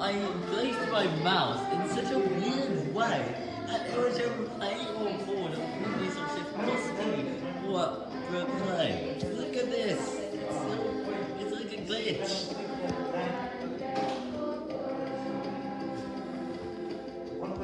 I placed my mouse in such a weird way that it was playing on board of previous possibly what we're. Look at this. It's, so, it's like a glitch.